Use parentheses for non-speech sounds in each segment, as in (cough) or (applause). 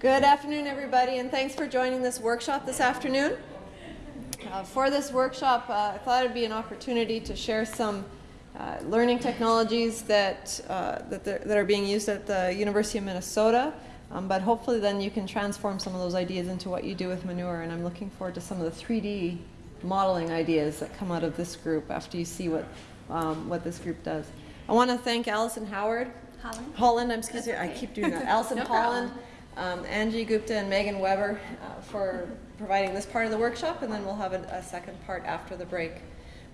Good afternoon, everybody, and thanks for joining this workshop this afternoon. Uh, for this workshop, uh, I thought it'd be an opportunity to share some uh, learning technologies that, uh, that, that, are being used at the University of Minnesota, um, but hopefully then you can transform some of those ideas into what you do with manure, and I'm looking forward to some of the 3D modeling ideas that come out of this group after you see what, um, what this group does. I want to thank Allison Howard. Holland. Holland, I'm excuse me, I keep doing that. (laughs) Allison no Holland um, Angie Gupta and Megan Weber uh, for providing this part of the workshop, and then we'll have a, a second part after the break.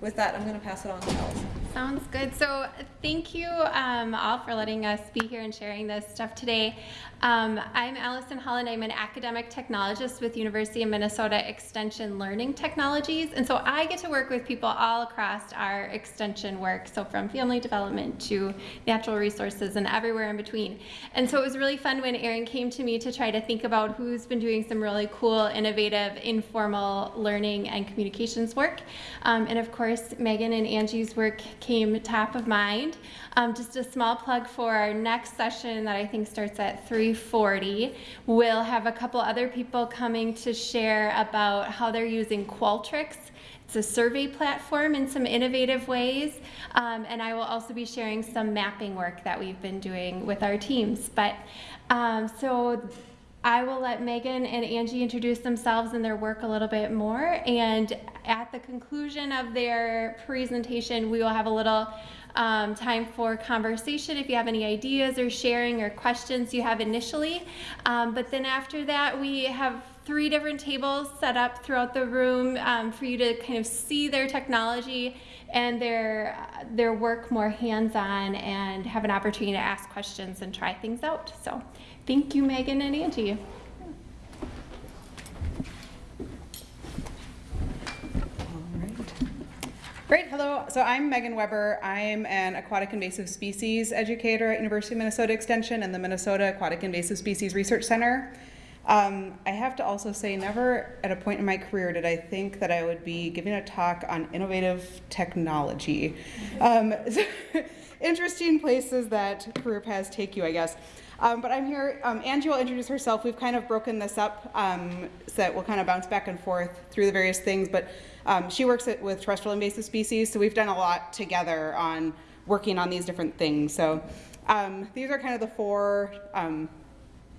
With that, I'm going to pass it on to Allison. Sounds good. So thank you um, all for letting us be here and sharing this stuff today. Um, I'm Allison Holland. I'm an academic technologist with University of Minnesota Extension Learning Technologies. And so I get to work with people all across our extension work, so from family development to natural resources and everywhere in between. And so it was really fun when Erin came to me to try to think about who's been doing some really cool, innovative, informal learning and communications work. Um, and of course, Megan and Angie's work came top of mind. Um, just a small plug for our next session that I think starts at 3.40. We'll have a couple other people coming to share about how they're using Qualtrics. It's a survey platform in some innovative ways. Um, and I will also be sharing some mapping work that we've been doing with our teams. But um, so I will let Megan and Angie introduce themselves and their work a little bit more. And at the conclusion of their presentation, we will have a little um, time for conversation if you have any ideas or sharing or questions you have initially. Um, but then after that, we have three different tables set up throughout the room um, for you to kind of see their technology and their their work more hands-on and have an opportunity to ask questions and try things out. So thank you, Megan and Angie. Great, hello. So I'm Megan Weber. I'm an aquatic invasive species educator at University of Minnesota Extension and the Minnesota Aquatic Invasive Species Research Center. Um, I have to also say, never at a point in my career did I think that I would be giving a talk on innovative technology. Um, (laughs) interesting places that career paths take you, I guess. Um, but I'm here, um, Angie will introduce herself. We've kind of broken this up um, so that we'll kind of bounce back and forth through the various things. But um, she works at, with terrestrial invasive species, so we've done a lot together on working on these different things. So um, these are kind of the four um,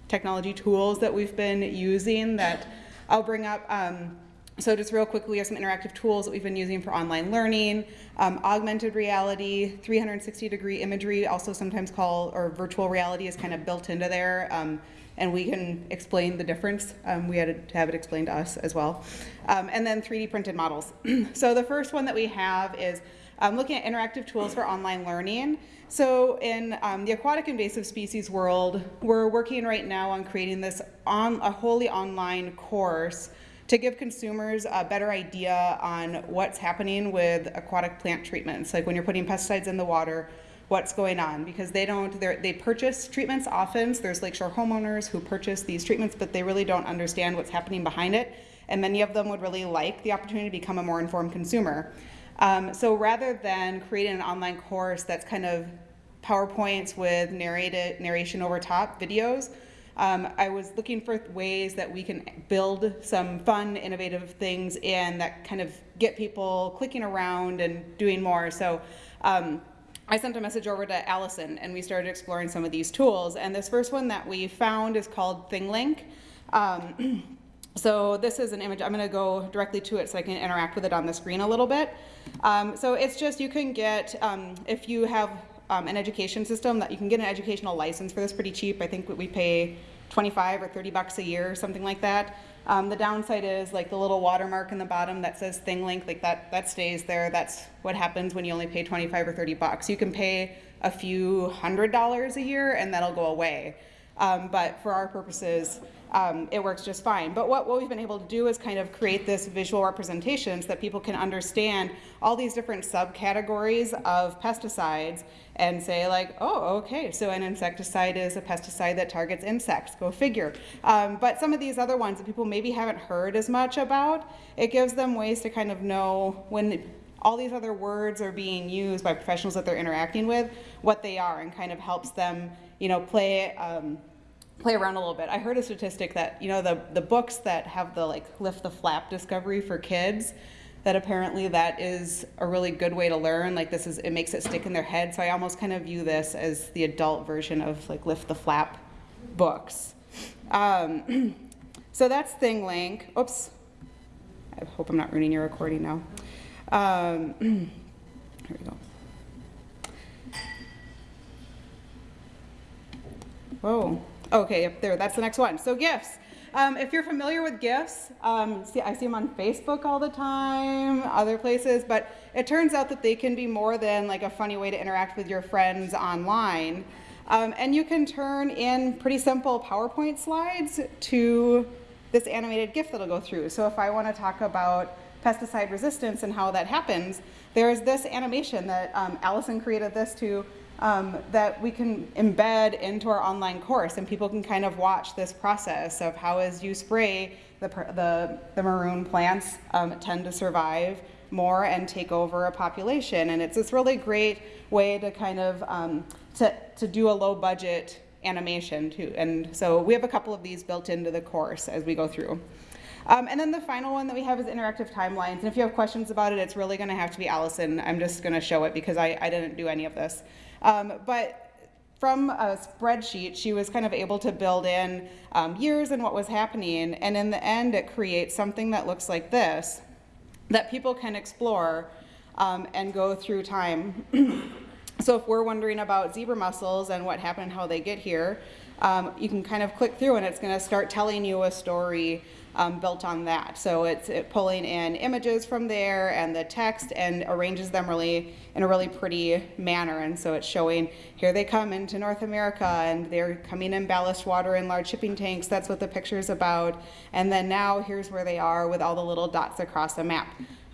technology tools that we've been using that I'll bring up. Um, so just real quickly, we have some interactive tools that we've been using for online learning, um, augmented reality, 360 degree imagery, also sometimes called, or virtual reality is kind of built into there. And we can explain the difference. Um, we had to have it explained to us as well. Um, and then 3D printed models. (clears throat) so the first one that we have is um, looking at interactive tools for online learning. So in um, the aquatic invasive species world, we're working right now on creating this on a wholly online course to give consumers a better idea on what's happening with aquatic plant treatments, like when you're putting pesticides in the water, what's going on because they don't they purchase treatments often so there's lakeshore homeowners who purchase these treatments but they really don't understand what's happening behind it and many of them would really like the opportunity to become a more informed consumer um, so rather than creating an online course that's kind of powerpoints with narrated narration over top videos um, I was looking for ways that we can build some fun, innovative things in that kind of get people clicking around and doing more. So um, I sent a message over to Allison and we started exploring some of these tools. And this first one that we found is called ThingLink. Um, (clears throat) so this is an image, I'm gonna go directly to it so I can interact with it on the screen a little bit. Um, so it's just, you can get, um, if you have um, an education system, that you can get an educational license for this pretty cheap. I think we pay 25 or 30 bucks a year or something like that. Um, the downside is like the little watermark in the bottom that says ThingLink, like that, that stays there. That's what happens when you only pay 25 or 30 bucks. You can pay a few hundred dollars a year and that'll go away. Um, but for our purposes, um, it works just fine. But what, what we've been able to do is kind of create this visual representation so that people can understand all these different subcategories of pesticides and say like, oh, okay, so an insecticide is a pesticide that targets insects, go figure. Um, but some of these other ones that people maybe haven't heard as much about, it gives them ways to kind of know when all these other words are being used by professionals that they're interacting with, what they are, and kind of helps them, you know, play um, play around a little bit. I heard a statistic that you know the the books that have the like lift the flap discovery for kids that apparently that is a really good way to learn like this is it makes it stick in their head. So i almost kind of view this as the adult version of like lift the flap books. Um, (clears throat) so that's ThingLink oops. I hope i'm not ruining your recording now. Um, (clears throat) here we go. Whoa. Okay, up there. That's the next one. So GIFs. Um, if you're familiar with GIFs, um, see, I see them on Facebook all the time, other places, but it turns out that they can be more than like a funny way to interact with your friends online. Um, and you can turn in pretty simple PowerPoint slides to this animated GIF that'll go through. So if I want to talk about pesticide resistance and how that happens, there's this animation that um, Allison created this to um, that we can embed into our online course and people can kind of watch this process of how as you spray the, the, the maroon plants um, tend to survive more and take over a population and it's this really great way to kind of um, to, to do a low budget animation too and so we have a couple of these built into the course as we go through um, and then the final one that we have is interactive timelines. And if you have questions about it, it's really going to have to be Allison. I'm just going to show it because I, I didn't do any of this. Um, but from a spreadsheet, she was kind of able to build in um, years and what was happening. And in the end, it creates something that looks like this that people can explore um, and go through time. (clears throat) so if we're wondering about zebra mussels and what happened, and how they get here, um, you can kind of click through and it's going to start telling you a story um, built on that. So it's it pulling in images from there and the text and arranges them really in a really pretty manner. And so it's showing here they come into North America and they're coming in ballast water in large shipping tanks. That's what the picture is about. And then now here's where they are with all the little dots across the map.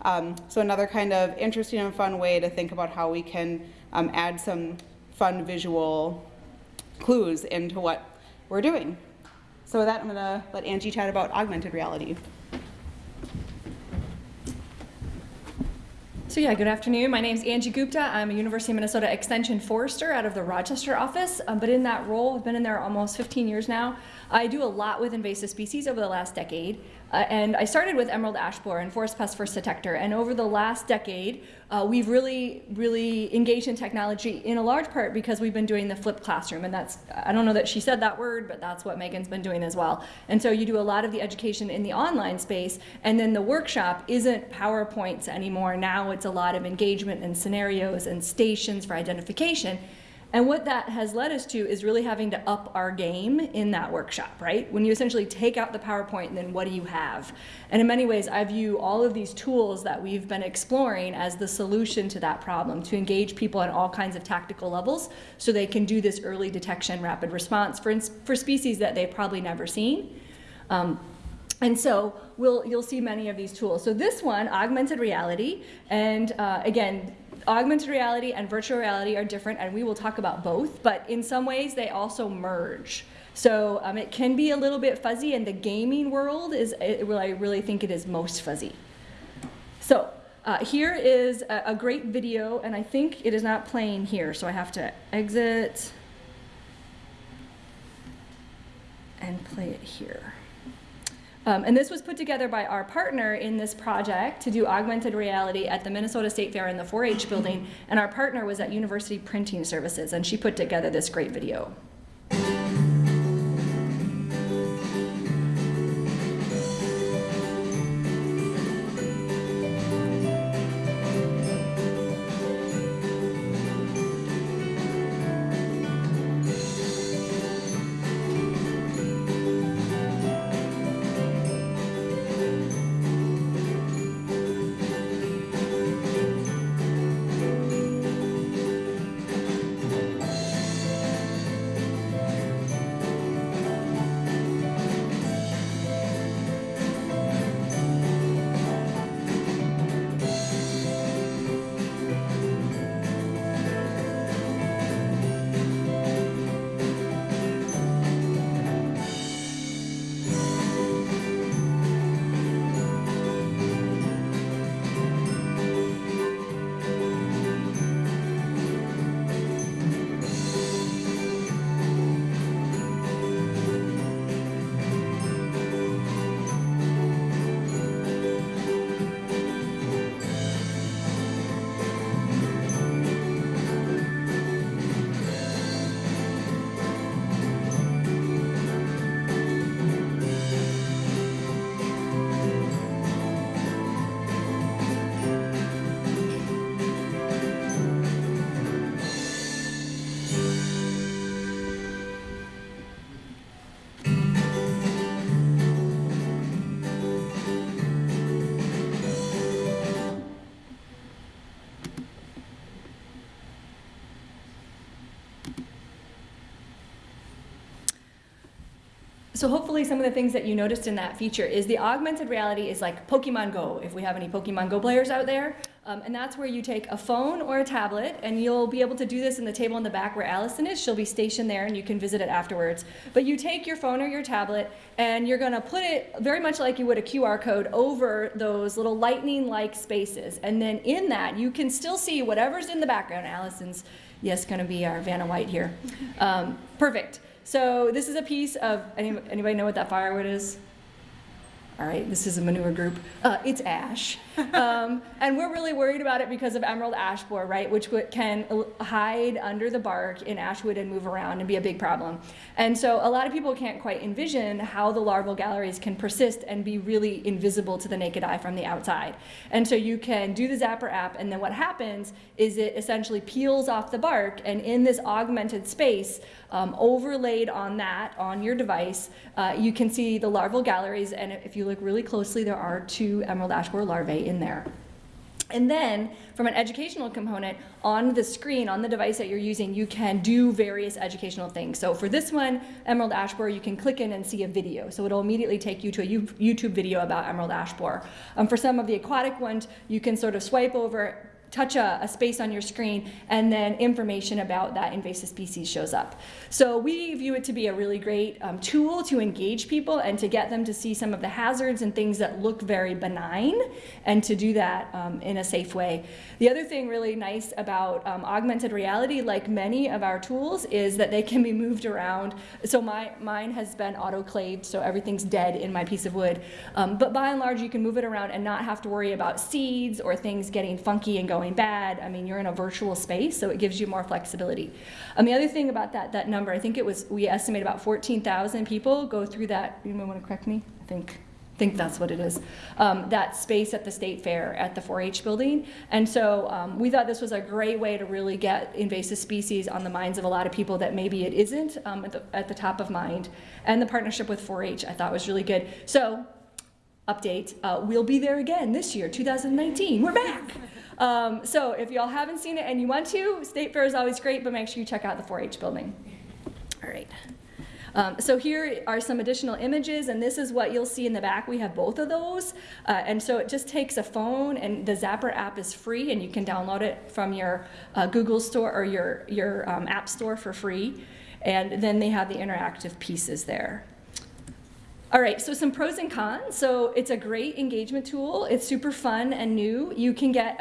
Um, so another kind of interesting and fun way to think about how we can um, add some fun visual clues into what we're doing. So with that, I'm going to let Angie chat about augmented reality. So yeah, good afternoon. My name is Angie Gupta. I'm a University of Minnesota Extension Forester out of the Rochester office. Um, but in that role, I've been in there almost 15 years now. I do a lot with invasive species over the last decade. Uh, and I started with emerald ash borer and forest pest first detector. And over the last decade, uh, we've really, really engaged in technology in a large part because we've been doing the flipped classroom. And that's, I don't know that she said that word, but that's what Megan's been doing as well. And so you do a lot of the education in the online space. And then the workshop isn't PowerPoints anymore. Now it's a lot of engagement and scenarios and stations for identification. And what that has led us to is really having to up our game in that workshop, right? When you essentially take out the PowerPoint, and then what do you have? And in many ways, I view all of these tools that we've been exploring as the solution to that problem, to engage people on all kinds of tactical levels so they can do this early detection, rapid response for, for species that they've probably never seen. Um, and so we'll, you'll see many of these tools. So this one, augmented reality, and uh, again, augmented reality and virtual reality are different, and we will talk about both, but in some ways they also merge. So um, it can be a little bit fuzzy, and the gaming world is where I really think it is most fuzzy. So uh, here is a, a great video, and I think it is not playing here, so I have to exit and play it here. Um, and this was put together by our partner in this project to do augmented reality at the Minnesota State Fair in the 4-H building. And our partner was at University Printing Services, and she put together this great video. So hopefully some of the things that you noticed in that feature is the augmented reality is like Pokemon Go, if we have any Pokemon Go players out there. Um, and that's where you take a phone or a tablet and you'll be able to do this in the table in the back where Allison is. She'll be stationed there and you can visit it afterwards. But you take your phone or your tablet and you're gonna put it very much like you would a QR code over those little lightning-like spaces. And then in that, you can still see whatever's in the background. Allison's, yes, gonna be our Vanna White here. Um, perfect. So this is a piece of, any, anybody know what that firewood is? All right, this is a manure group. Uh, it's ash. (laughs) Um, and we're really worried about it because of emerald ash borer, right, which can hide under the bark in ashwood and move around and be a big problem. And so a lot of people can't quite envision how the larval galleries can persist and be really invisible to the naked eye from the outside. And so you can do the Zappar app, and then what happens is it essentially peels off the bark, and in this augmented space, um, overlaid on that, on your device, uh, you can see the larval galleries, and if you look really closely, there are two emerald ash borer larvae in there. And then, from an educational component, on the screen, on the device that you're using, you can do various educational things. So for this one, Emerald Ash Borer, you can click in and see a video. So it'll immediately take you to a YouTube video about Emerald Ash Borer. Um, for some of the aquatic ones, you can sort of swipe over, touch a, a space on your screen, and then information about that invasive species shows up. So we view it to be a really great um, tool to engage people and to get them to see some of the hazards and things that look very benign, and to do that um, in a safe way. The other thing really nice about um, augmented reality, like many of our tools, is that they can be moved around. So my mine has been autoclaved, so everything's dead in my piece of wood. Um, but by and large, you can move it around and not have to worry about seeds or things getting funky and going bad. I mean, you're in a virtual space, so it gives you more flexibility. And the other thing about that that number, I think it was we estimate about 14,000 people go through that. You might want to correct me. I think think that's what it is, um, that space at the state fair at the 4-H building. And so um, we thought this was a great way to really get invasive species on the minds of a lot of people that maybe it isn't um, at, the, at the top of mind. And the partnership with 4-H I thought was really good. So update, uh, we'll be there again this year, 2019. We're back. Um, so if y'all haven't seen it and you want to, State Fair is always great, but make sure you check out the 4-H building. All right. Um, so here are some additional images, and this is what you'll see in the back. We have both of those, uh, and so it just takes a phone, and the Zappar app is free, and you can download it from your uh, Google store or your your um, App Store for free. And then they have the interactive pieces there. All right, so some pros and cons. So it's a great engagement tool. It's super fun and new. You can get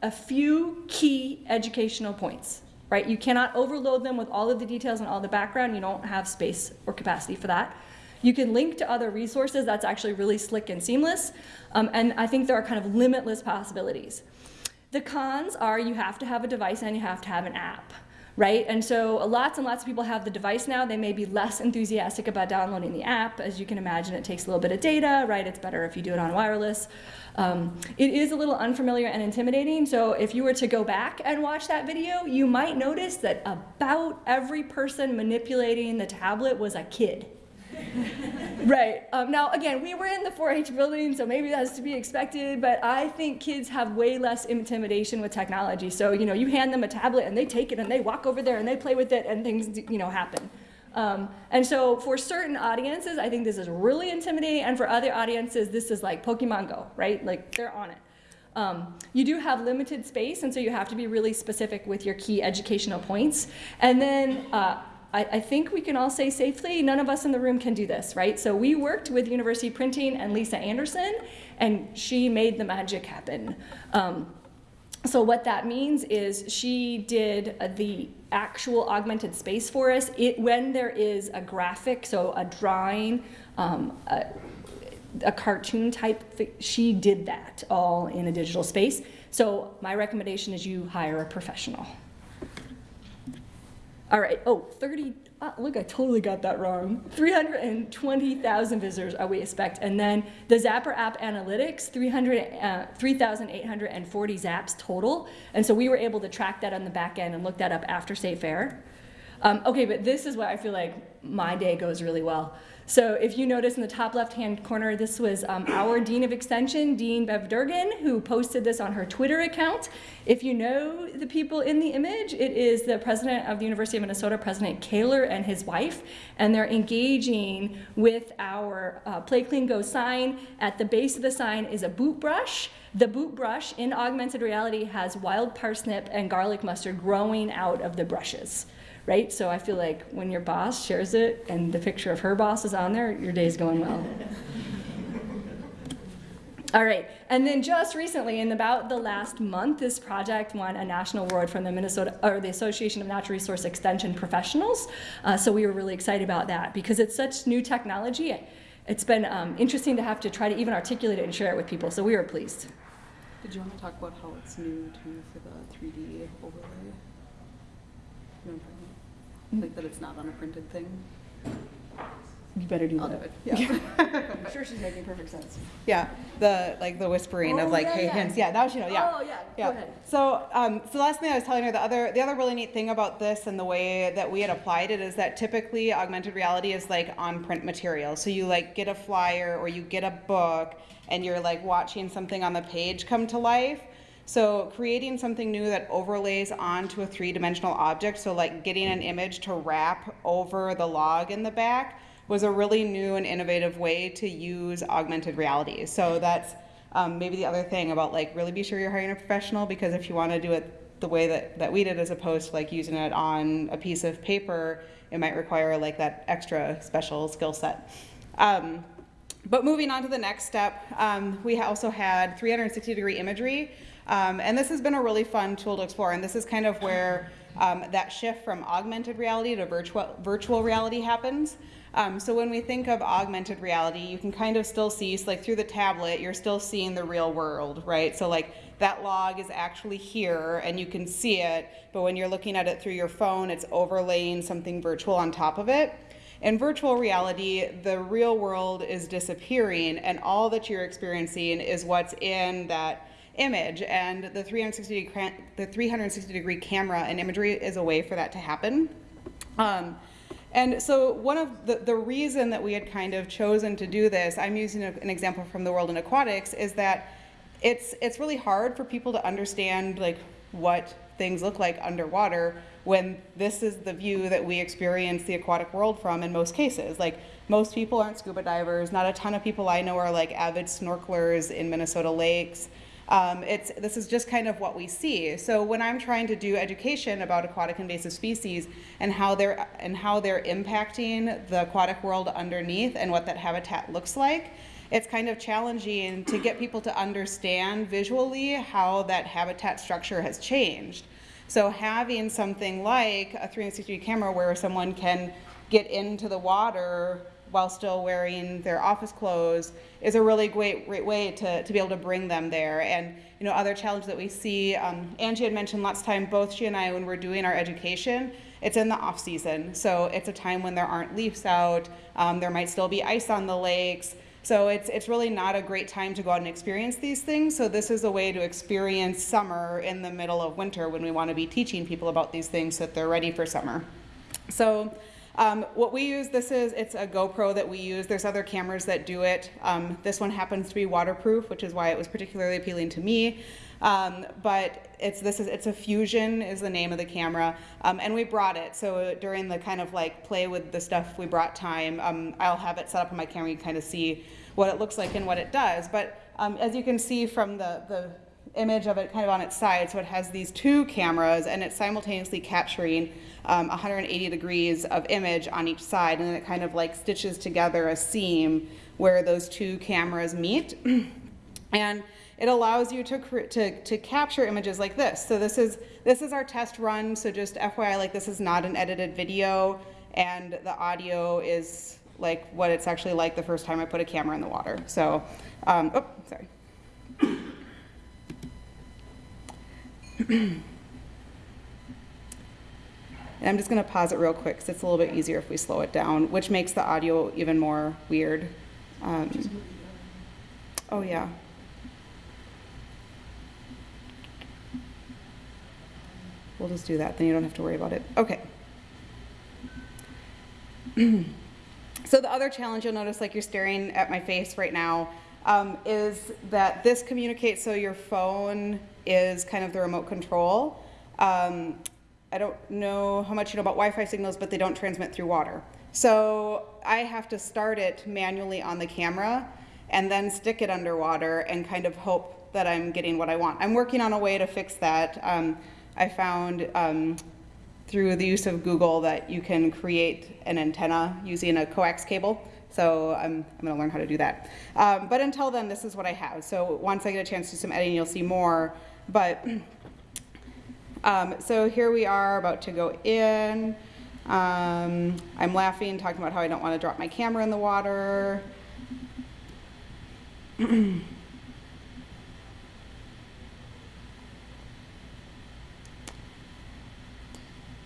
a, few key educational points, right? You cannot overload them with all of the details and all the background. You don't have space or capacity for that. You can link to other resources. That's actually really slick and seamless. Um, and I think there are kind of limitless possibilities. The cons are you have to have a device and you have to have an app right? And so lots and lots of people have the device now. They may be less enthusiastic about downloading the app. As you can imagine, it takes a little bit of data, right? It's better if you do it on wireless. Um, it is a little unfamiliar and intimidating. So if you were to go back and watch that video, you might notice that about every person manipulating the tablet was a kid. (laughs) right. Um, now, again, we were in the 4 H building, so maybe that's to be expected, but I think kids have way less intimidation with technology. So, you know, you hand them a tablet and they take it and they walk over there and they play with it and things, you know, happen. Um, and so, for certain audiences, I think this is really intimidating, and for other audiences, this is like Pokemon Go, right? Like, they're on it. Um, you do have limited space, and so you have to be really specific with your key educational points. And then, uh, I, I, think we can all say safely, none of us in the room can do this, right? So we worked with University Printing and Lisa Anderson, and she made the magic happen. Um, so what that means is she did uh, the actual augmented space for us. It, when there is a graphic, so a drawing, um, a, a cartoon type, she did that all in a digital space. So my recommendation is you hire a professional. All right, oh, 30, uh, look, I totally got that wrong. 320,000 visitors are we expect. And then the Zappar app analytics, 300, uh, 3,840 zaps total. And so we were able to track that on the back end and look that up after State Fair. Um, okay, but this is where I feel like my day goes really well. So if you notice in the top left-hand corner, this was um, our Dean of Extension, Dean Bev Durgan, who posted this on her Twitter account. If you know the people in the image, it is the president of the University of Minnesota, President Kaler, and his wife, and they're engaging with our uh, Play Clean Go sign. At the base of the sign is a boot brush. The boot brush in augmented reality has wild parsnip and garlic mustard growing out of the brushes right? So I feel like when your boss shares it and the picture of her boss is on there, your day's going well. (laughs) All right, and then just recently, in about the last month, this project won a national award from the Minnesota or the Association of Natural Resource Extension Professionals. Uh, so we were really excited about that because it's such new technology. It's been um, interesting to have to try to even articulate it and share it with people. So we were pleased. Did you want to talk about how it's new too for the 3D overlay? You know what I'm talking about? Like that it's not on a printed thing? You better do I'll do that. it, yeah. (laughs) (laughs) I'm sure she's making perfect sense. Yeah, the, like the whispering Oh, of like, yeah, hey, yeah. hints, yeah, now she knows, yeah. Oh, yeah, Yeah. go ahead. So, um, so the last thing I was telling her, the other, the other really neat thing about this and the way that we had applied it is that typically augmented reality is like on print material. So you like get a flyer or you get a book and you're like watching something on the page come to life. So creating something new that overlays onto a three-dimensional object, so like getting an image to wrap over the log in the back was a really new and innovative way to use augmented reality. So that's um, maybe the other thing about like really be sure you're hiring a professional because if you want to do it the way that, that we did as opposed to like using it on a piece of paper, it might require like that extra special skill set. Um, but moving on to the next step, um, we also had 360 degree imagery. Um, and this has been a really fun tool to explore. And this is kind of where um, that shift from augmented reality to virtual, virtual reality happens. Um, so when we think of augmented reality, you can kind of still see, so like through the tablet, you're still seeing the real world, right? So like that log is actually here and you can see it, but when you're looking at it through your phone, it's overlaying something virtual on top of it. In virtual reality, the real world is disappearing and all that you're experiencing is what's in that image and the 360 degree, the 360 degree camera and imagery is a way for that to happen. Um, and so one of the, the reason that we had kind of chosen to do this, I'm using a, an example from the world in aquatics, is that it's, it's really hard for people to understand like what things look like underwater when this is the view that we experience the aquatic world from in most cases. Like most people aren't scuba divers, not a ton of people I know are like avid snorkelers in Minnesota lakes. Um, it's, this is just kind of what we see. So when I'm trying to do education about aquatic invasive species and how they're, and how they're impacting the aquatic world underneath and what that habitat looks like, it's kind of challenging to get people to understand visually how that habitat structure has changed. So having something like a 360 camera where someone can get into the water while still wearing their office clothes is a really great, great way to, to be able to bring them there. And you know, other challenge that we see, um, Angie had mentioned last time, both she and I, when we're doing our education, it's in the off season. So it's a time when there aren't leaves out, um, there might still be ice on the lakes. So it's, it's really not a great time to go out and experience these things. So this is a way to experience summer in the middle of winter when we want to be teaching people about these things so that they're ready for summer. So um, what we use, this is, it's a GoPro that we use. There's other cameras that do it. Um, this one happens to be waterproof, which is why it was particularly appealing to me. Um, but it's this is it's a Fusion is the name of the camera, um, and we brought it. So during the kind of like play with the stuff, we brought time. Um, I'll have it set up on my camera. You kind of see what it looks like and what it does. But um, as you can see from the the image of it kind of on its side, so it has these two cameras, and it's simultaneously capturing um, 180 degrees of image on each side, and then it kind of like stitches together a seam where those two cameras meet. (clears throat) and it allows you to, to, to capture images like this. So this is, this is our test run, so just FYI, like this is not an edited video, and the audio is like what it's actually like the first time I put a camera in the water. So, um, oh, sorry. (clears throat) And I'm just going to pause it real quick because it's a little bit easier if we slow it down, which makes the audio even more weird. Um, oh, yeah. We'll just do that, then you don't have to worry about it. Okay. (clears throat) So the other challenge you'll notice, like you're staring at my face right now, um, is that this communicates so your phone is kind of the remote control. Um, I don't know how much you know about Wi-Fi signals, but they don't transmit through water. So I have to start it manually on the camera and then stick it underwater and kind of hope that I'm getting what I want. I'm working on a way to fix that. Um, I found um, through the use of Google that you can create an antenna using a coax cable. So I'm, I'm gonna learn how to do that. Um, but until then, this is what I have. So once I get a chance to do some editing, you'll see more. But (clears throat) um, so here we are about to go in. Um, I'm laughing, talking about how I don't want to drop my camera in the water. (clears throat)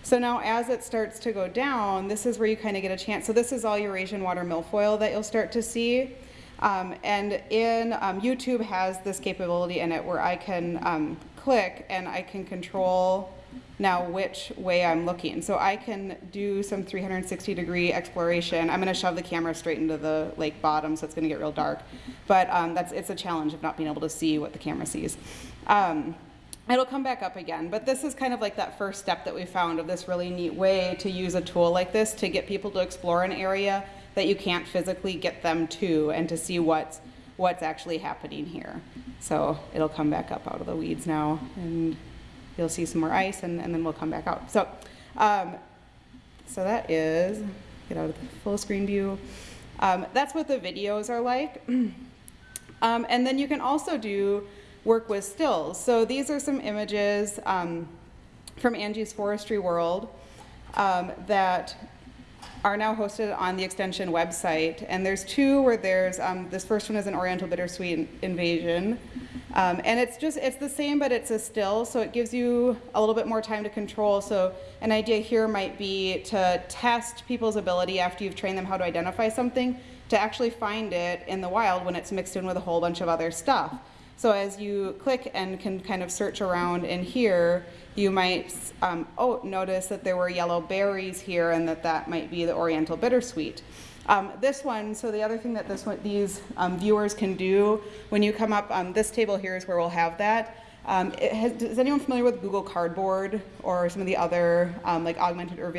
So now as it starts to go down, this is where you kind of get a chance. So this is all Eurasian water milfoil that you'll start to see. Um, and in um, YouTube has this capability in it where I can um, click and I can control now which way I'm looking. So I can do some 360 degree exploration. I'm going to shove the camera straight into the lake bottom, so it's going to get real dark. But um, that's it's a challenge of not being able to see what the camera sees. It'll come back up again, but this is kind of like that first step that we found of this really neat way to use a tool like this to get people to explore an area that you can't physically get them to and to see what's, what's actually happening here. So it'll come back up out of the weeds now and you'll see some more ice and, and then we'll come back out. So, um, so that is, get out of the full screen view. Um, that's what the videos are like. (clears throat) Um, and then you can also do work with stills. So these are some images um, from Angie's Forestry World um, that are now hosted on the extension website. And there's two where there's, um, this first one is an Oriental Bittersweet Invasion. Um, and it's just, it's the same, but it's a still, so it gives you a little bit more time to control. So an idea here might be to test people's ability after you've trained them how to identify something to actually find it in the wild when it's mixed in with a whole bunch of other stuff. So as you click and can kind of search around in here, you might um, oh notice that there were yellow berries here and that that might be the Oriental bittersweet. Um, this one, so the other thing that this one, these um, viewers can do when you come up, um, this table here is where we'll have that. Um, has, is anyone familiar with Google Cardboard or some of the other um, like augmented or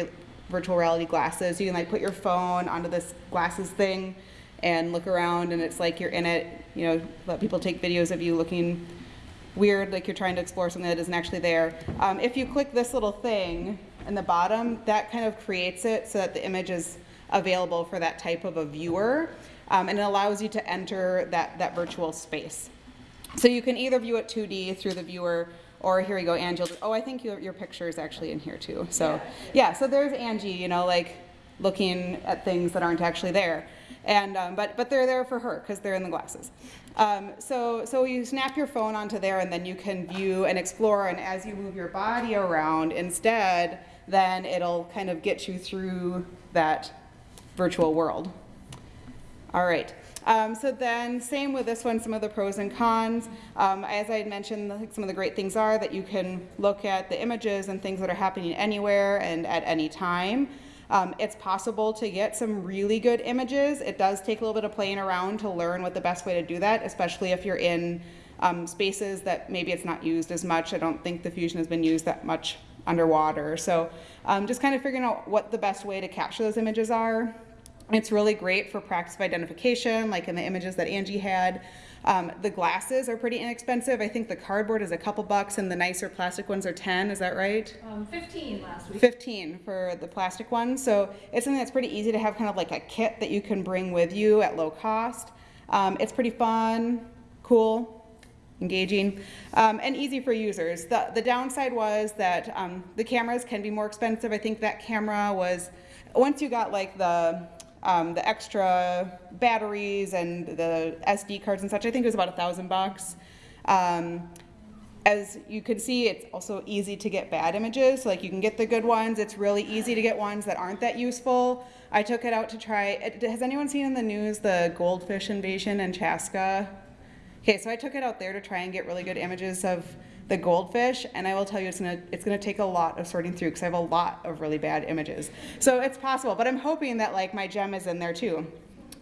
virtual reality glasses? You can like put your phone onto this glasses thing and look around and it's like you're in it, you know, let people take videos of you looking weird, like you're trying to explore something that isn't actually there. Um, if you click this little thing in the bottom, that kind of creates it so that the image is available for that type of a viewer. Um, and it allows you to enter that, that virtual space. So you can either view it 2D through the viewer or here we go, Angie. Oh, I think your, your picture is actually in here too. So yeah, so there's Angie, you know, like looking at things that aren't actually there. And, um, but, but they're there for her because they're in the glasses. Um, so, so you snap your phone onto there and then you can view and explore and as you move your body around instead, then it'll kind of get you through that virtual world. All right. Um, so then same with this one, some of the pros and cons. Um, as I had mentioned, some of the great things are that you can look at the images and things that are happening anywhere and at any time. Um, it's possible to get some really good images. It does take a little bit of playing around to learn what the best way to do that, especially if you're in um, spaces that maybe it's not used as much. I don't think the Fusion has been used that much underwater. So um, just kind of figuring out what the best way to capture those images are. It's really great for practice of identification, like in the images that Angie had. Um, the glasses are pretty inexpensive. I think the cardboard is a couple bucks and the nicer plastic ones are 10, is that right? Um, 15 last week. 15 for the plastic ones. So it's something that's pretty easy to have kind of like a kit that you can bring with you at low cost. Um, it's pretty fun, cool, engaging, um, and easy for users. The, the downside was that um, the cameras can be more expensive. I think that camera was, once you got like the um, the extra batteries and the SD cards and such, I think it was about a thousand bucks. Um, as you can see, it's also easy to get bad images. So, Like you can get the good ones. It's really easy to get ones that aren't that useful. I took it out to try, it, has anyone seen in the news the goldfish invasion in Chaska? Okay, so I took it out there to try and get really good images of the goldfish, and I will tell you, it's gonna it's gonna take a lot of sorting through because I have a lot of really bad images. So it's possible, but I'm hoping that like my gem is in there too.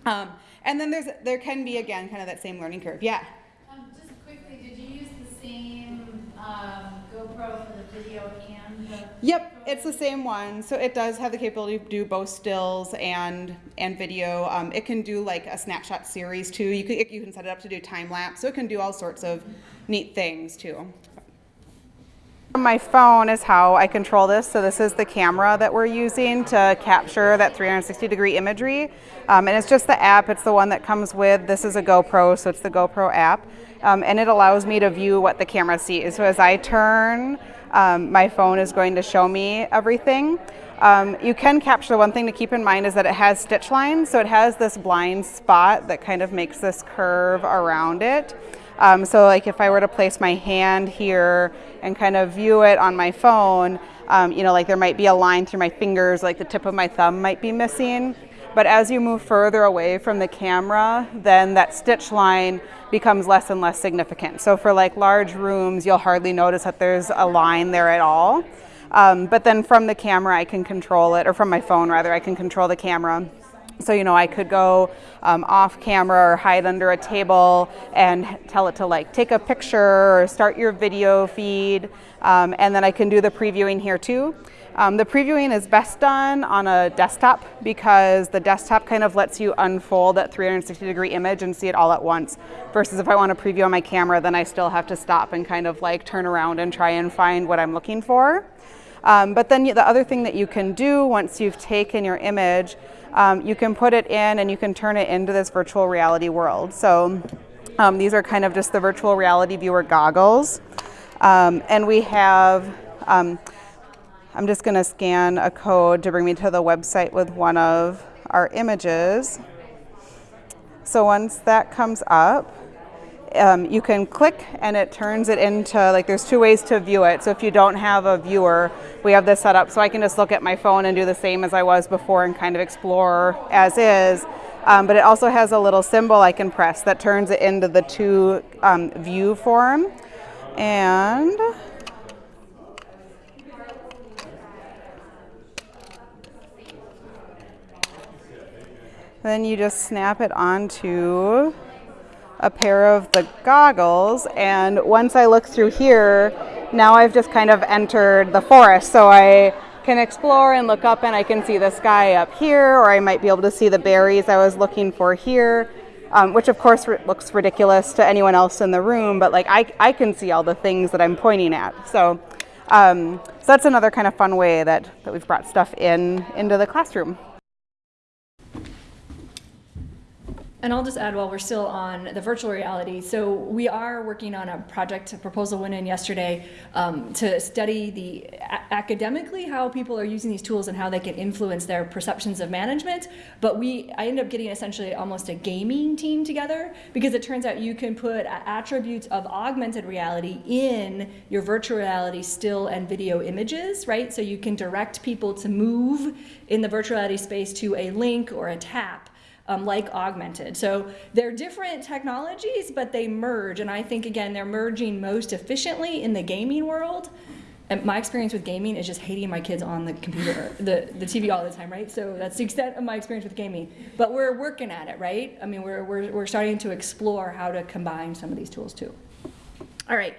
Um, and then there's there can be again kind of that same learning curve. Yeah. Um, just quickly, did you use the same, um, GoPro for the video and the? Yep, it's the same one. So it does have the capability to do both stills and and video. Um, it can do like a snapshot series too. You can you can set it up to do time lapse. So it can do all sorts of neat things too. My phone is how I control this. So this is the camera that we're using to capture that 360 degree imagery. Um, and it's just the app, it's the one that comes with, this is a GoPro, so it's the GoPro app. Um, and it allows me to view what the camera sees. So as I turn, um, my phone is going to show me everything. Um, you can capture, one thing to keep in mind is that it has stitch lines, so it has this blind spot that kind of makes this curve around it. Um, so like if I were to place my hand here and kind of view it on my phone, um, you know, like there might be a line through my fingers, like the tip of my thumb might be missing. But as you move further away from the camera, then that stitch line becomes less and less significant. So for like large rooms, you'll hardly notice that there's a line there at all. Um, but then from the camera, I can control it, or from my phone rather, I can control the camera. So, you know, I could go um, off camera or hide under a table and tell it to like take a picture or start your video feed. Um, and then I can do the previewing here too. Um, the previewing is best done on a desktop because the desktop kind of lets you unfold that 360 degree image and see it all at once. Versus if I want to preview on my camera, then I still have to stop and kind of like turn around and try and find what I'm looking for. Um, but then the other thing that you can do once you've taken your image, um, you can put it in and you can turn it into this virtual reality world. So um, these are kind of just the virtual reality viewer goggles. Um, and we have, um, I'm just going to scan a code to bring me to the website with one of our images. So once that comes up, um, you can click and it turns it into like there's two ways to view it. So if you don't have a viewer, we have this set up so I can just look at my phone and do the same as I was before and kind of explore as is. Um, but it also has a little symbol I can press that turns it into the two um, view form. And then you just snap it onto a pair of the goggles and once I look through here now I've just kind of entered the forest so I can explore and look up and I can see the sky up here or I might be able to see the berries I was looking for here um, which of course looks ridiculous to anyone else in the room but like I, I can see all the things that I'm pointing at so um, so that's another kind of fun way that, that we've brought stuff in into the classroom. And I'll just add while we're still on the virtual reality. So we are working on a project, a proposal went in yesterday um, to study the academically how people are using these tools and how they can influence their perceptions of management. But we, I ended up getting essentially almost a gaming team together because it turns out you can put attributes of augmented reality in your virtual reality still and video images, right? So you can direct people to move in the virtual reality space to a link or a tap um, like augmented. So they're different technologies, but they merge. And I think, again, they're merging most efficiently in the gaming world. And my experience with gaming is just hating my kids on the computer, the, the TV all the time, right? So that's the extent of my experience with gaming. But we're working at it, right? I mean, we're, we're, we're starting to explore how to combine some of these tools too. All right,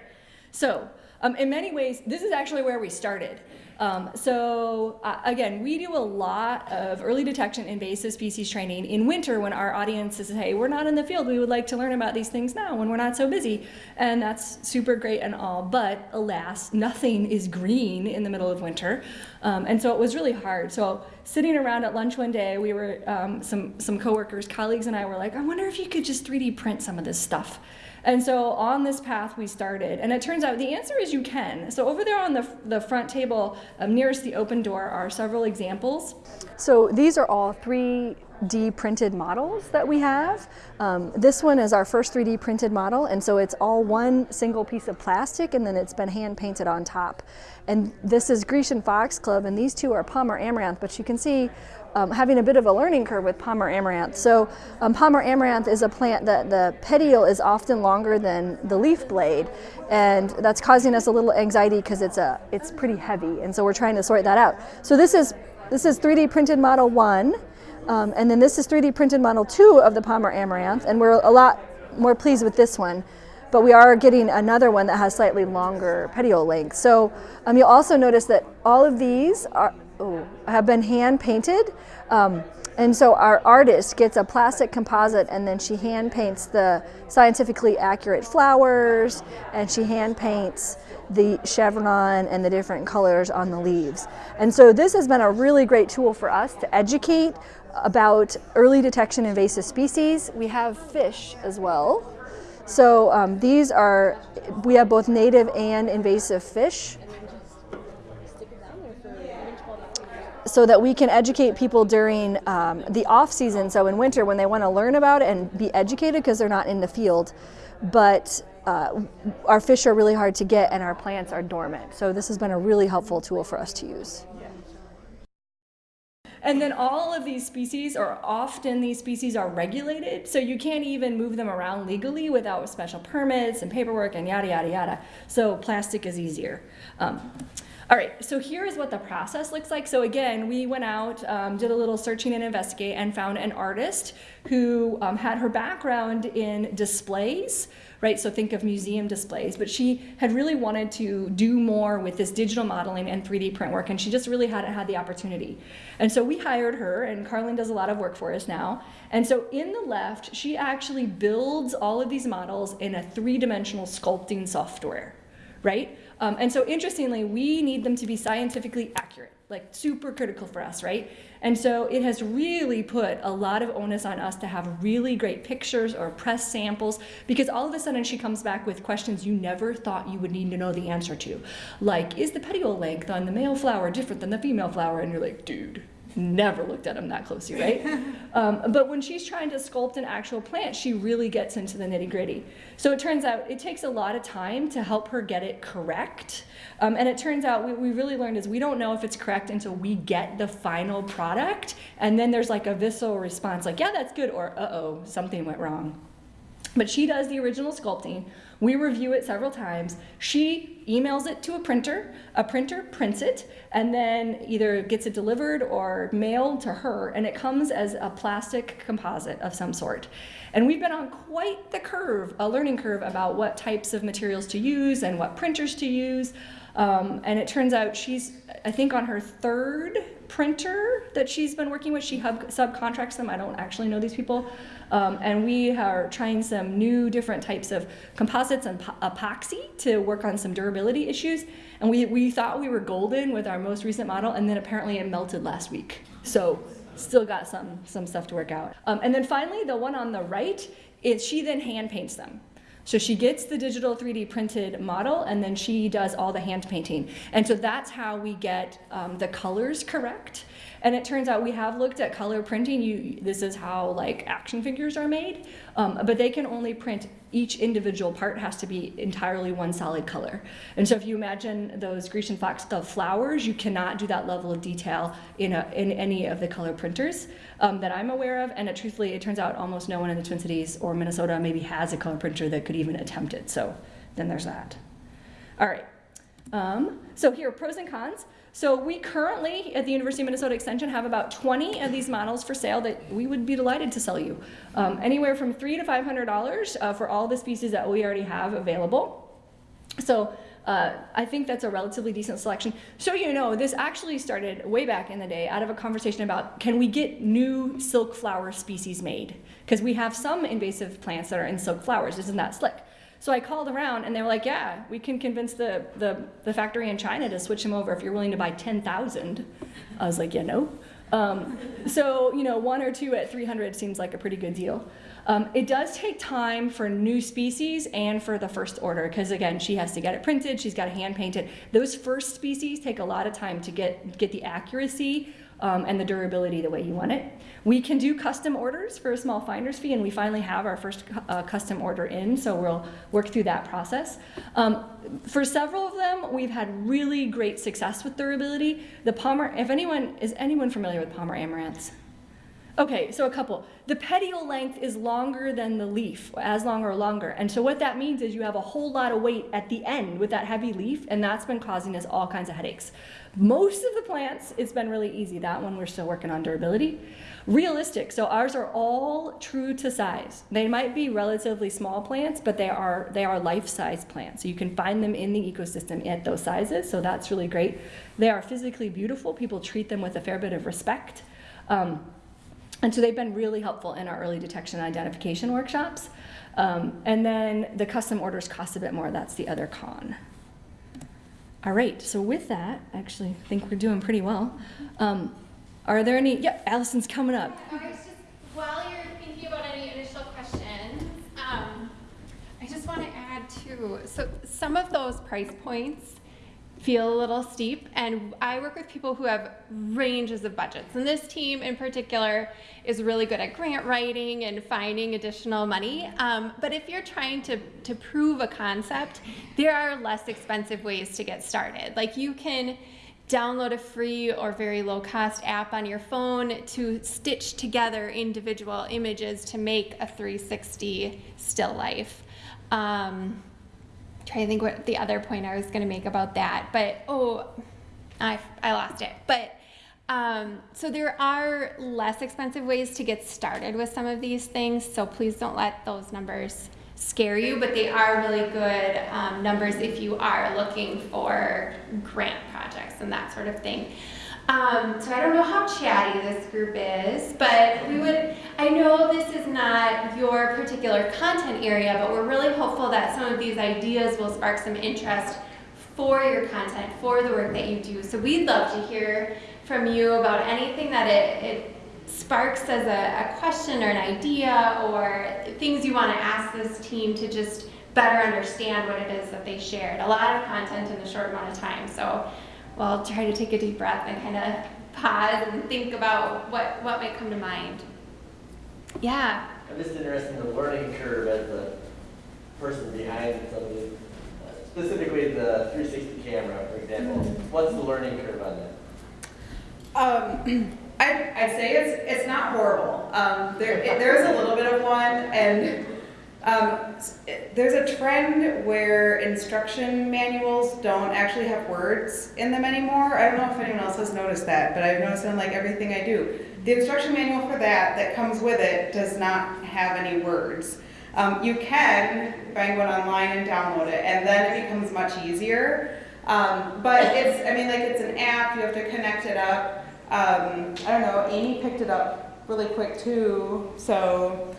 so um, in many ways, this is actually where we started. Um, so uh, again, we do a lot of early detection invasive species training in winter when our audience says, hey, we're not in the field, we would like to learn about these things now when we're not so busy. And that's super great and all, but alas, nothing is green in the middle of winter. Um, and so it was really hard. So sitting around at lunch one day, we were, um, some, some coworkers, colleagues and I were like, I wonder if you could just 3D print some of this stuff. And so on this path we started, and it turns out the answer is you can. So over there on the, the front table, um, nearest the open door, are several examples. So these are all three 3D printed models that we have. Um, this one is our first 3D printed model, and so it's all one single piece of plastic, and then it's been hand painted on top. And this is Grecian foxglove, and these two are Palmer amaranth, but you can see um, having a bit of a learning curve with Palmer amaranth. So um, Palmer amaranth is a plant that the petiole is often longer than the leaf blade, and that's causing us a little anxiety because it's a it's pretty heavy, and so we're trying to sort that out. So this is this is 3D printed model one, um, and then this is 3D printed model two of the Palmer amaranth, and we're a lot more pleased with this one. But we are getting another one that has slightly longer petiole length. So um, you'll also notice that all of these are, oh, have been hand painted. Um, and so our artist gets a plastic composite and then she hand paints the scientifically accurate flowers and she hand paints the chevron and the different colors on the leaves. And so this has been a really great tool for us to educate about early detection invasive species. We have fish as well. So um, these are, we have both native and invasive fish. so that we can educate people during um, the off season, so in winter when they want to learn about it and be educated because they're not in the field. But uh, our fish are really hard to get and our plants are dormant. So this has been a really helpful tool for us to use. And then all of these species, or often these species, are regulated, so you can't even move them around legally without special permits and paperwork and yada, yada, yada. So plastic is easier. Um, all right, so here is what the process looks like. So again, we went out, um, did a little searching and investigate, and found an artist who um, had her background in displays, right? So think of museum displays, but she had really wanted to do more with this digital modeling and 3D print work, and she just really hadn't had the opportunity. And so we hired her, and Carlin does a lot of work for us now. And so in the left, she actually builds all of these models in a three-dimensional sculpting software, right? Um, and so interestingly, we need them to be scientifically accurate, like super critical for us, right? And so it has really put a lot of onus on us to have really great pictures or press samples because all of a sudden she comes back with questions you never thought you would need to know the answer to. Like, is the petiole length on the male flower different than the female flower? And you're like, dude, never looked at them that closely, right? (laughs) um, but when she's trying to sculpt an actual plant, she really gets into the nitty gritty. So it turns out it takes a lot of time to help her get it correct. Um, and it turns out what we really learned is we don't know if it's correct until we get the final product. And then there's like a visceral response like, yeah, that's good, or uh-oh, something went wrong. But she does the original sculpting. We review it several times. She emails it to a printer. A printer prints it and then either gets it delivered or mailed to her. And it comes as a plastic composite of some sort. And we've been on quite the curve, a learning curve about what types of materials to use and what printers to use. Um, and it turns out she's, I think, on her third printer that she's been working with. She subcontracts them. I don't actually know these people. Um, and we are trying some new different types of composites and epoxy to work on some durability issues. And we, we thought we were golden with our most recent model, and then apparently it melted last week. So still got some, some stuff to work out. Um, and then finally, the one on the right, is she then hand paints them. So she gets the digital 3D printed model and then she does all the hand painting. And so that's how we get um, the colors correct. And it turns out we have looked at color printing. You, this is how like action figures are made, um, but they can only print each individual part has to be entirely one solid color. And so if you imagine those Grecian foxglove flowers, you cannot do that level of detail in, a, in any of the color printers um, that I'm aware of. And it, truthfully, it turns out almost no one in the Twin Cities or Minnesota maybe has a color printer that could even attempt it. So then there's that. All right. Um, so here, pros and cons. So we currently at the University of Minnesota Extension have about 20 of these models for sale that we would be delighted to sell you. Um, anywhere from three to $500 uh, for all the species that we already have available. So uh, I think that's a relatively decent selection. So you know, this actually started way back in the day out of a conversation about can we get new silk flower species made? Because we have some invasive plants that are in silk flowers. Isn't that slick? So I called around and they were like, yeah, we can convince the, the, the factory in China to switch them over if you're willing to buy 10,000. I was like, yeah, no. Um, so, you know, one or two at 300 seems like a pretty good deal. Um, it does take time for new species and for the first order, because again, she has to get it printed, she's got to hand paint it. Those first species take a lot of time to get, get the accuracy um, and the durability the way you want it. We can do custom orders for a small finder's fee, and we finally have our first uh, custom order in, so we'll work through that process. Um, for several of them, we've had really great success with durability. The Palmer, if anyone, is anyone familiar with Palmer amaranths? Okay, so a couple. The petiole length is longer than the leaf, as long or longer. And so what that means is you have a whole lot of weight at the end with that heavy leaf, and that's been causing us all kinds of headaches. Most of the plants, it's been really easy. That one, we're still working on durability. Realistic, so ours are all true to size. They might be relatively small plants, but they are, they are life-size plants. So you can find them in the ecosystem at those sizes, so that's really great. They are physically beautiful. People treat them with a fair bit of respect. Um, and so they've been really helpful in our early detection identification workshops. Um, and then the custom orders cost a bit more. That's the other con. All right, so with that, actually, I actually think we're doing pretty well. Um, are there any? Yep, Allison's coming up. I was just, while you're thinking about any initial questions, um, I just want to add too, so some of those price points feel a little steep, and I work with people who have ranges of budgets. And this team in particular is really good at grant writing and finding additional money. Um, but if you're trying to, to prove a concept, there are less expensive ways to get started. Like you can download a free or very low cost app on your phone to stitch together individual images to make a 360 still life. Um, trying to think what the other point I was going to make about that, but oh, I, I lost it. But um, so there are less expensive ways to get started with some of these things, so please don't let those numbers scare you, but they are really good um, numbers if you are looking for grant projects and that sort of thing. Um, so I don't know how chatty this group is, but we would, I know this is not your particular content area, but we're really hopeful that some of these ideas will spark some interest for your content, for the work that you do. So we'd love to hear from you about anything that it, it sparks as a, a question or an idea or things you want to ask this team to just better understand what it is that they shared. A lot of content in a short amount of time. So we'll try to take a deep breath and kind of pause and think about what, what might come to mind. Yeah. I'm just interested in the learning curve as the person behind some the, uh, specifically the 360 camera, for example. What's the learning curve on that? Um, (clears throat) I'd, I'd say it's, it's not horrible. Um, there, it, there's a little bit of one, and um, there's a trend where instruction manuals don't actually have words in them anymore. I don't know if anyone else has noticed that, but I've noticed in like everything I do. The instruction manual for that, that comes with it, does not have any words. Um, you can find one online and download it, and then it becomes much easier. Um, but it's, I mean, like it's an app, you have to connect it up. Um, I don't know, Amy picked it up really quick too, so,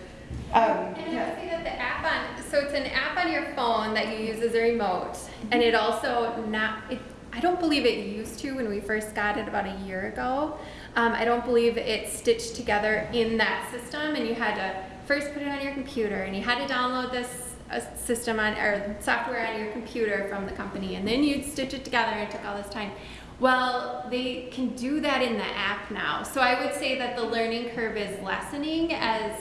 um, And I yeah. say that the app on, so it's an app on your phone that you use as a remote, and it also not, it, I don't believe it used to when we first got it about a year ago. Um, I don't believe it stitched together in that system, and you had to first put it on your computer, and you had to download this uh, system on, or software on your computer from the company, and then you'd stitch it together, and it took all this time. Well, they can do that in the app now. So I would say that the learning curve is lessening as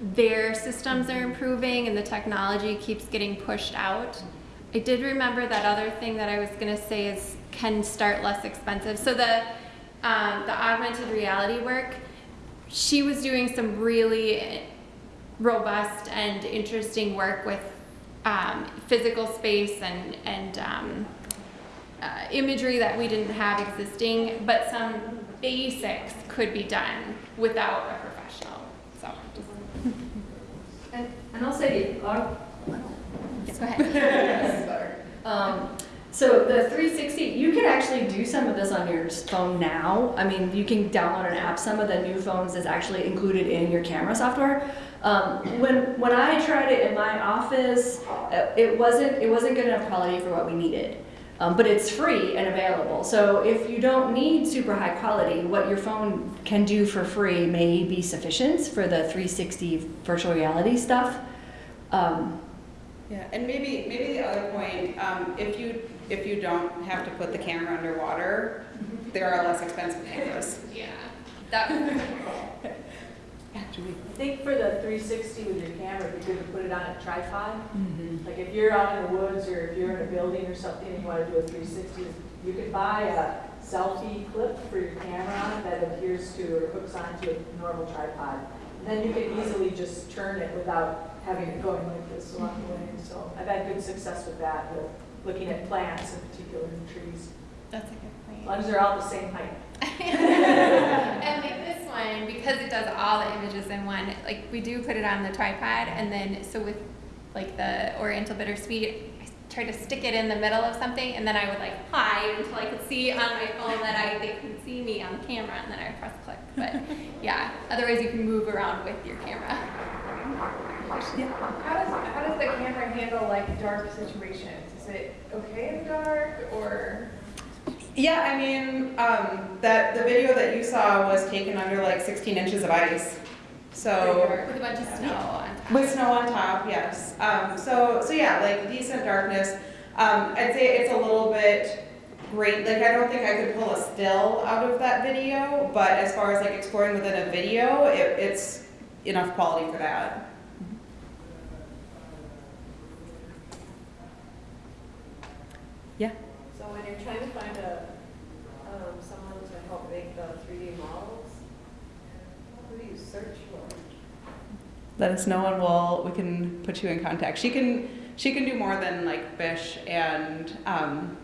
their systems are improving and the technology keeps getting pushed out. I did remember that other thing that I was going to say is can start less expensive. So the um, the augmented reality work, she was doing some really robust and interesting work with um, physical space and and um, uh, imagery that we didn't have existing, but some basics could be done without a professional. So just And, I'll say, uh, yes, go ahead. (laughs) Um, so the 360, you can actually do some of this on your phone now. I mean, you can download an app. Some of the new phones is actually included in your camera software. Um, when when I tried it in my office, uh, it wasn't it wasn't good enough quality for what we needed. Um, but it's free and available. So if you don't need super high quality, what your phone can do for free may be sufficient for the 360 virtual reality stuff. Um, Yeah, and maybe, maybe the other point, um, if you, if you don't have to put the camera underwater, there are less expensive cameras. Yeah. That, (laughs) Julie. I think for the 360 with your camera, it'd be good to put it on a tripod. Mm-hmm. Like if you're out in the woods or if you're in a building or something and you want to do a 360, you could buy a selfie clip for your camera that adheres to or hooks onto a normal tripod. And then you can easily just turn it without having it going like this along the way. So I've had good success with that, with looking at plants in particular and trees. that's a good As point. long as they're all the same height. (laughs) (laughs) and like this one, because it does all the images in one, like we do put it on the tripod, and then so with like the Oriental Bittersweet, I tried to stick it in the middle of something, and then I would like hide until I could see on my phone that I they could see me on the camera, and then I would press click. But (laughs) yeah, otherwise you can move around with your camera. Yeah. How does, how does the camera handle like dark situations? Is it okay in the dark or? Yeah, I mean, um, that, the video that you saw was taken under like 16 inches of ice. So, with a bunch of snow on top. with snow on top, yes. Um, so, so yeah, like decent darkness. Um, I'd say it's a little bit great, like I don't think I could pull a still out of that video, but as far as like exploring within a video, it, it's enough quality for that. Yeah. When you're trying to find a, um, someone to help make the 3D models, who do you search for? let us know and we'll we can put you in contact. She can she can do more than like fish and um,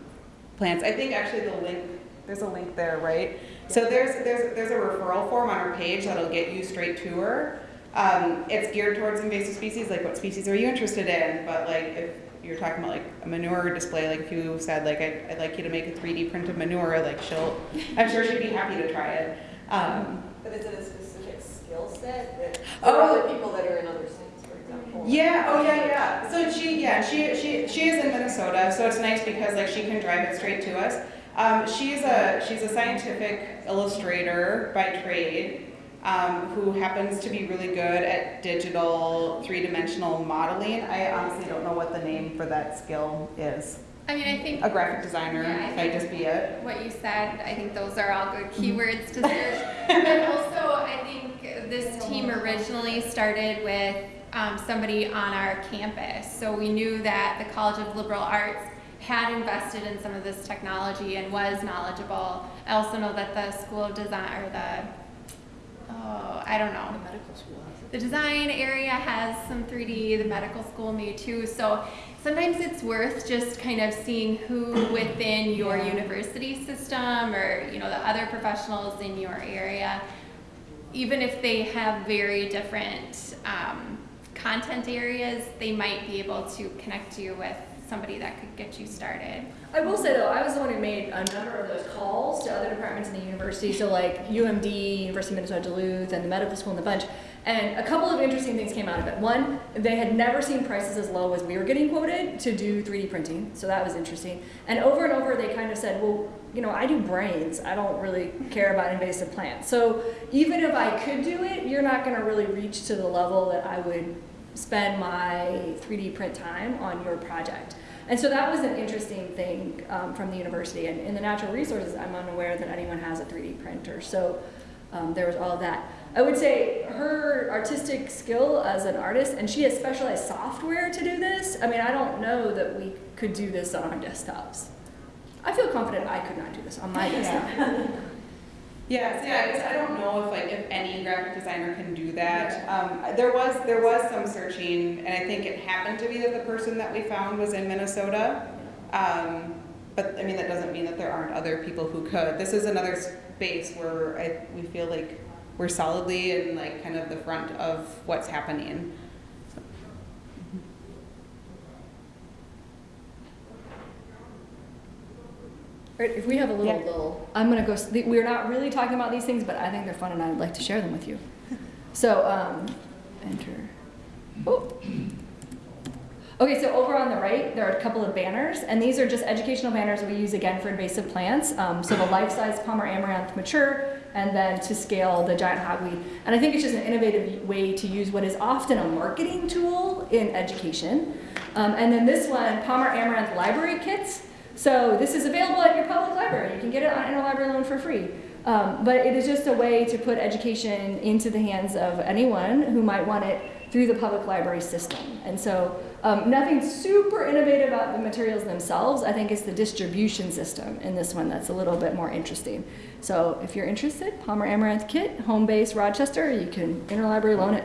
plants. I think actually the link there's a link there, right? So there's there's there's a referral form on our page that'll get you straight to her. Um, it's geared towards invasive species, like what species are you interested in? But like if you're talking about like a manure display, like if you said like I'd, I'd like you to make a 3D print of manure, like she'll, I'm sure she'd be happy to try it. Um, But is it a specific skill set that, Oh. other people that are in other states, for example? Yeah, oh yeah, yeah. So she, yeah, she, she, she is in Minnesota, so it's nice because like she can drive it straight to us. Um, she's a, she's a scientific illustrator by trade, um, who happens to be really good at digital three-dimensional modeling. I honestly don't know what the name for that skill is. I mean, I think A graphic designer Yeah, I might just be it. what you said, I think those are all good keywords to search. (laughs) But also, I think this team originally started with um, somebody on our campus. So we knew that the College of Liberal Arts had invested in some of this technology and was knowledgeable. I also know that the School of Design, or the, oh, I don't know. The design area has some 3D, the medical school may too. So sometimes it's worth just kind of seeing who within your university system or you know the other professionals in your area, even if they have very different um, content areas, they might be able to connect you with somebody that could get you started. I will say though, I was the one who made a number of those calls to other departments in the university, so like UMD, University of Minnesota Duluth, and the medical school and the bunch. And a couple of interesting things came out of it. One, they had never seen prices as low as we were getting quoted to do 3D printing, so that was interesting. And over and over, they kind of said, well, you know, I do brains. I don't really care about invasive plants. So even if I could do it, you're not going to really reach to the level that I would spend my 3D print time on your project. And so that was an interesting thing um, from the university. And in the natural resources, I'm unaware that anyone has a 3D printer. So um, there was all of that. I would say her artistic skill as an artist, and she has specialized software to do this. I mean, I don't know that we could do this on our desktops. I feel confident I could not do this on my (laughs) desktop. (laughs) Yeah, so yeah, I guess I don't know if like if any graphic designer can do that. Um, there was there was some searching, and I think it happened to be that the person that we found was in Minnesota. Um, but I mean that doesn't mean that there aren't other people who could. This is another space where I we feel like we're solidly in like kind of the front of what's happening. Right, if we have a little, Yeah. little, I'm gonna go, s- we're not really talking about these things, but I think they're fun and I'd like to share them with you. (laughs) So, um, enter. Oh. Okay, so over on the right, there are a couple of banners, and these are just educational banners that we use again for invasive plants. Um, so the life-size Palmer amaranth mature, and then to scale the giant hogweed. And I think it's just an innovative way to use what is often a marketing tool in education. Um, and then this one, Palmer amaranth library kits. So this is available at your public library. You can get it on interlibrary loan for free. Um, but it is just a way to put education into the hands of anyone who might want it through the public library system. And so um, nothing super innovative about the materials themselves. I think it's the distribution system in this one that's a little bit more interesting. So if you're interested, Palmer Amaranth Kit, home base Rochester, you can interlibrary loan it.